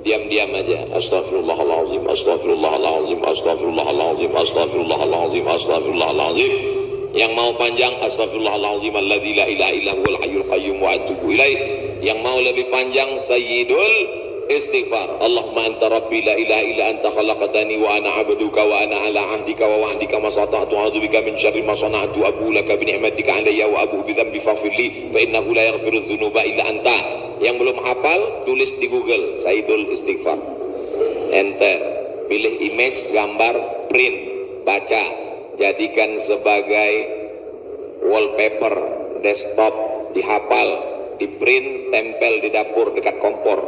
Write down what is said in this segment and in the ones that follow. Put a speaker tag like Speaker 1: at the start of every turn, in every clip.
Speaker 1: diam-diam aja. Astagfirullahalazim astagfirullahalazim astagfirullahalazim astagfirullahalazim astagfirullahalazim yang mau panjang astagfirullahalazim alladzi la ilaha illa huwal hayyul qayyum wa atubu ilaih. Yang mau lebih panjang sayyidul istighfar. Allahumma anta rabbi la ilaha illa anta khalaqtani wa ana abduka wa ana ala ahdika wa wa'dika ma sata'tu. A'udzu bika min syarri ma sana'tu. Abu laka bi ni'matika alayya wa abu bi dhanbi faghfir li fa innahu la yaghfiru dzunuba illa anta yang belum hafal tulis di Google Saidul Istighfar. Enter. Pilih image gambar print. Baca. Jadikan sebagai wallpaper desktop dihafal di print tempel di dapur dekat kompor.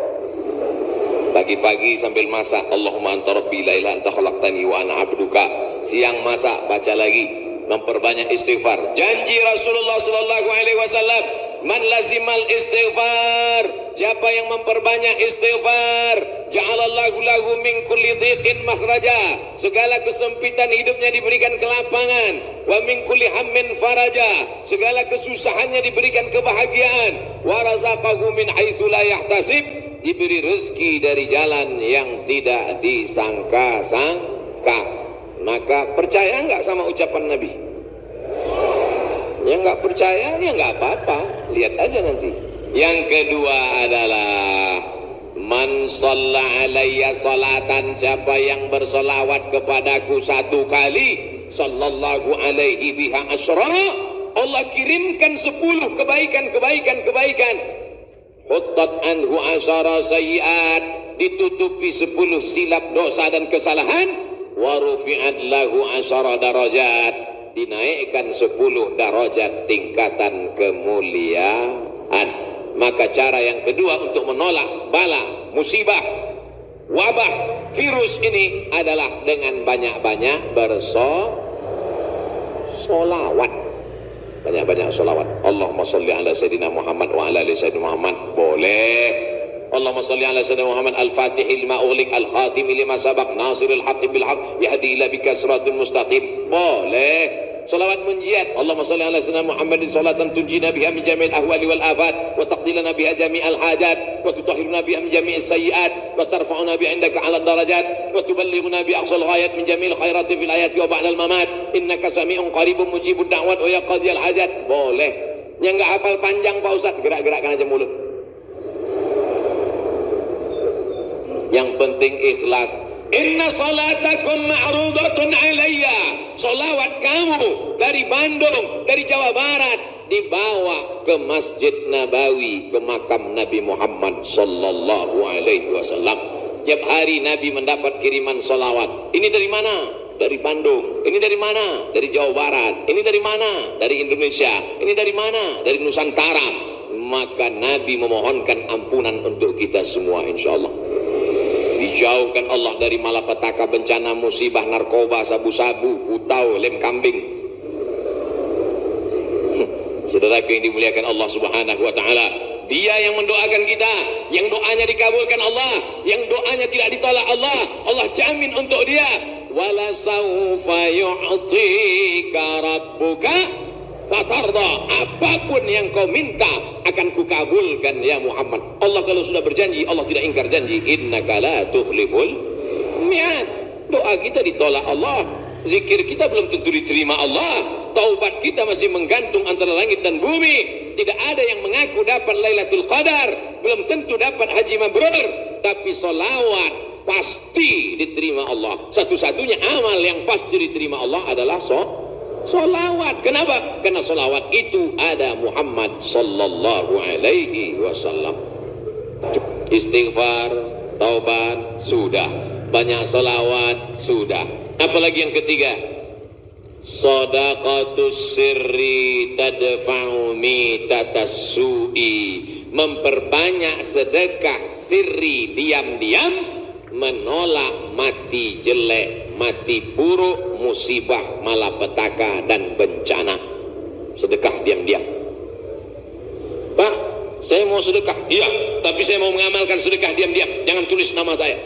Speaker 1: Pagi-pagi sambil masak, Allahumma anta rabbi la ilaha anta khalaqtani wa ana abduka. Siang masak, baca lagi, memperbanyak istighfar. Janji Rasulullah sallallahu alaihi wasallam, man lazimal istighfar. Siapa yang memperbanyak istighfar, ja'alallahu lahu min kulli dhiqin makhraja. Segala kesempitan hidupnya diberikan kelapangan. Wa min kulli hammin faraja. Segala kesusahannya diberikan kebahagiaan. Wa razaqahu min haitsu la yahtasib diberi rezeki dari jalan yang tidak disangka-sangka maka percaya enggak sama ucapan Nabi yang enggak percaya ya enggak apa-apa. Lihat aja nanti. Yang kedua adalah man alayya salatan siapa yang bersolawat kepadaku satu kali sallallahu alaihi biha asyara Allah kirimkan sepuluh kebaikan-kebaikan kebaikan Huttat anhu asara sayiat Ditutupi sepuluh silap dosa dan kesalahan. Warufi'at lahu asara darajat Dinaikkan sepuluh darajat tingkatan kemuliaan. Maka cara yang kedua untuk menolak bala, musibah, wabah, virus ini adalah dengan banyak-banyak bersolawat banyak-banyak salawat Allahumma salli ala Sayyidina Muhammad wa ala ali Sayyidina Muhammad. Boleh Allahumma salli ala Sayyidina Muhammad al-fatih lima ulik al-khatim lima sabak nasiril haqi bil haq yahdi ila bika siratul mustaqim. Boleh. Salawat munjiat Allahumma salli ala sayyidina Muhammadin salatan tunjina biha min jami'il ahwali wal afat wa taqdilana biha jami'al hajat wa tutahhiruna biha min jami'is sayyiat wa tarfa'una bi indaka 'ala darajat wa tuballighuna bi aqsal ghayat min jami'il khairati fil ayati wa ba'dal mamat. Innaka sami'un qaribun mujibud da'wat wa yaqdiyal hajat. Boleh. Yang enggak hafal panjang Pak Ustaz gerak-gerakkan aja mulut yang penting ikhlas Inna salatakum ma'rudatun alayya. Salawat kamu dari Bandung, dari Jawa Barat dibawa ke Masjid Nabawi, ke makam Nabi Muhammad sallallahu alaihi wasallam. Tiap hari Nabi mendapat kiriman salawat. Ini dari mana? Dari Bandung. Ini dari mana? Dari Jawa Barat. Ini dari mana? Dari Indonesia. Ini dari mana? Dari Nusantara. Maka Nabi memohonkan ampunan untuk kita semua insyaallah dijauhkan Allah dari malapetaka bencana musibah narkoba sabu-sabu putau lem kambing. Saudara yang dimuliakan Allah subhanahu wa ta'ala dia yang mendoakan kita yang doanya dikabulkan Allah yang doanya tidak ditolak Allah Allah jamin untuk dia. Wala sawfa yu'tika rabbuka fatarda. Apapun yang kau minta akan kukabulkan ya Muhammad. Allah kalau sudah berjanji Allah tidak ingkar janji. Innaka la tufliful mi'ad. Doa kita ditolak Allah. Zikir kita belum tentu diterima Allah. Taubat kita masih menggantung antara langit dan bumi. Tidak ada yang mengaku dapat Lailatul Qadar. Belum tentu dapat haji mabrur. Tapi solawat pasti diterima Allah. Satu-satunya amal yang pasti diterima Allah adalah so Solawat. Kenapa? Karena solawat itu ada Muhammad sallallahu alaihi wasallam. Istighfar, taubat, sudah. Banyak solawat, sudah. Apalagi yang ketiga? Sadaqatus sirri tadfa'u mitatas su'i. Memperbanyak sedekah sirri diam-diam menolak mati jelek, mati buruk, musibah, malapetaka dan bencana. Sedekah diam-diam. Pak, saya mau sedekah. Iya, tapi saya mau mengamalkan sedekah diam-diam. Jangan tulis nama saya.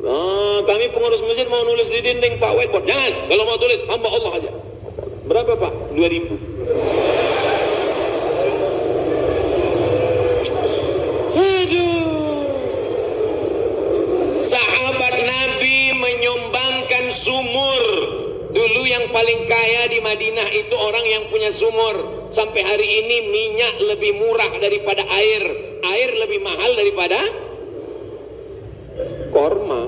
Speaker 1: Nah, kami pengurus masjid mau nulis di dinding Pak whiteboard. Jangan. Kalau mau tulis hamba Allah aja. Berapa Pak? 2000. Aduh. Paling kaya di Madinah itu orang yang punya sumur. Sampai hari ini minyak lebih murah daripada air. Air lebih mahal daripada korma.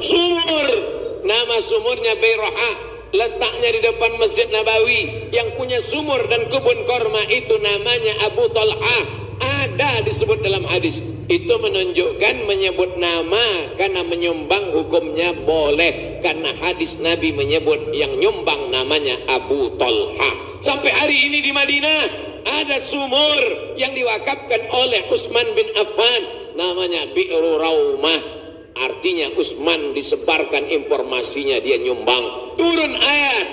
Speaker 1: Sumur. Nama sumurnya Bayraha. Letaknya di depan Masjid Nabawi. Yang punya sumur dan kebun korma itu namanya Abu Talha. Ada disebut dalam hadis. Itu menunjukkan menyebut nama karena menyumbang hukumnya boleh. Karena hadis Nabi menyebut yang nyumbang namanya Abu Talha. Sampai hari ini di Madinah ada sumur yang diwakafkan oleh Utsman bin Affan. Namanya Bi'ru Raumah. Artinya Utsman disebarkan informasinya dia nyumbang. Turun ayat.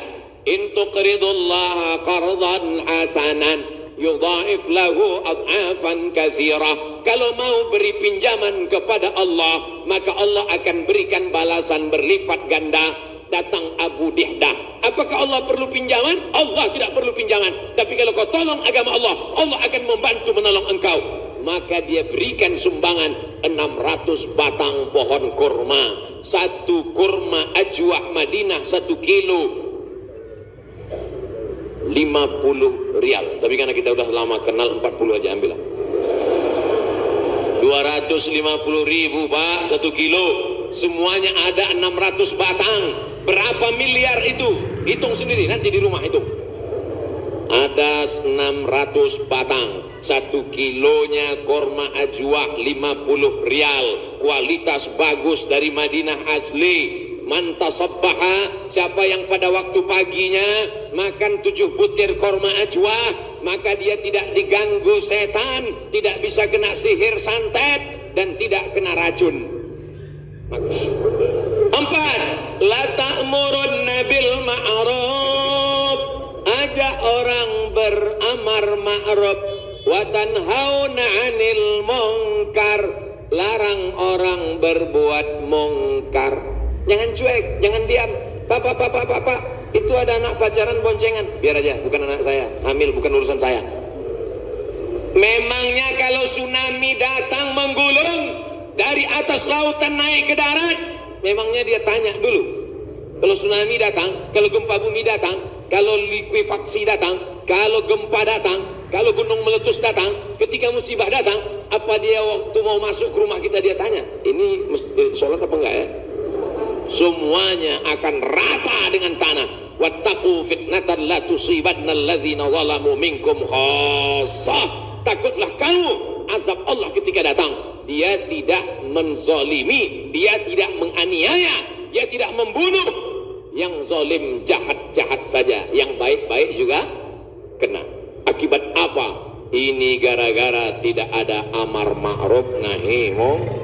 Speaker 1: In tuqridullaha qardan hasanan yudhaif lahu ad'afan katsira kalau mau beri pinjaman kepada Allah maka Allah akan berikan balasan berlipat ganda. Datang Abu Dihdah. Apakah Allah perlu pinjaman? Allah tidak perlu pinjaman. Tapi kalau kau tolong agama Allah Allah akan membantu menolong engkau. Maka dia berikan sumbangan 600 batang pohon kurma. Satu kurma ajwah Madinah satu kilo 50 rial. Tapi karena kita sudah lama kenal 40 aja ambil 250 ribu pak satu kilo. Semuanya ada 600 batang. Berapa miliar itu? Hitung sendiri nanti di rumah itu ada 600 batang. Satu kilonya korma ajwa 50 rial. Kualitas bagus dari Madinah asli mantasabbaha siapa yang pada waktu paginya makan tujuh butir korma ajwa maka dia tidak diganggu setan tidak bisa kena sihir santet dan tidak kena racun. Empat la ta'murun bil ma'ruf. Ajak orang beramar ma'ruf. Wa tanhauna 'anil munkar. Larang orang berbuat mungkar jangan cuek jangan diam. Papa papa papa itu ada anak pacaran boncengan. Biar aja bukan anak saya. Hamil bukan urusan saya. Memangnya kalau tsunami datang menggulung dari atas lautan naik ke darat? Memangnya dia tanya dulu. Kalau tsunami datang kalau gempa bumi datang kalau likuifaksi datang kalau gempa datang kalau gunung meletus datang ketika musibah datang apa dia waktu mau masuk rumah kita dia tanya ini sholat apa enggak ya semuanya akan rata dengan tanah. Wattaqu fitnatan la tusibanna alladzina zalamu minkum khassah takutlah kamu azab Allah ketika datang. Dia tidak menzalimi dia tidak menganiaya dia tidak membunuh. Yang zalim jahat-jahat saja. Yang baik-baik juga kena. Akibat apa? Ini gara-gara tidak ada amar ma'ruf nahi mungkar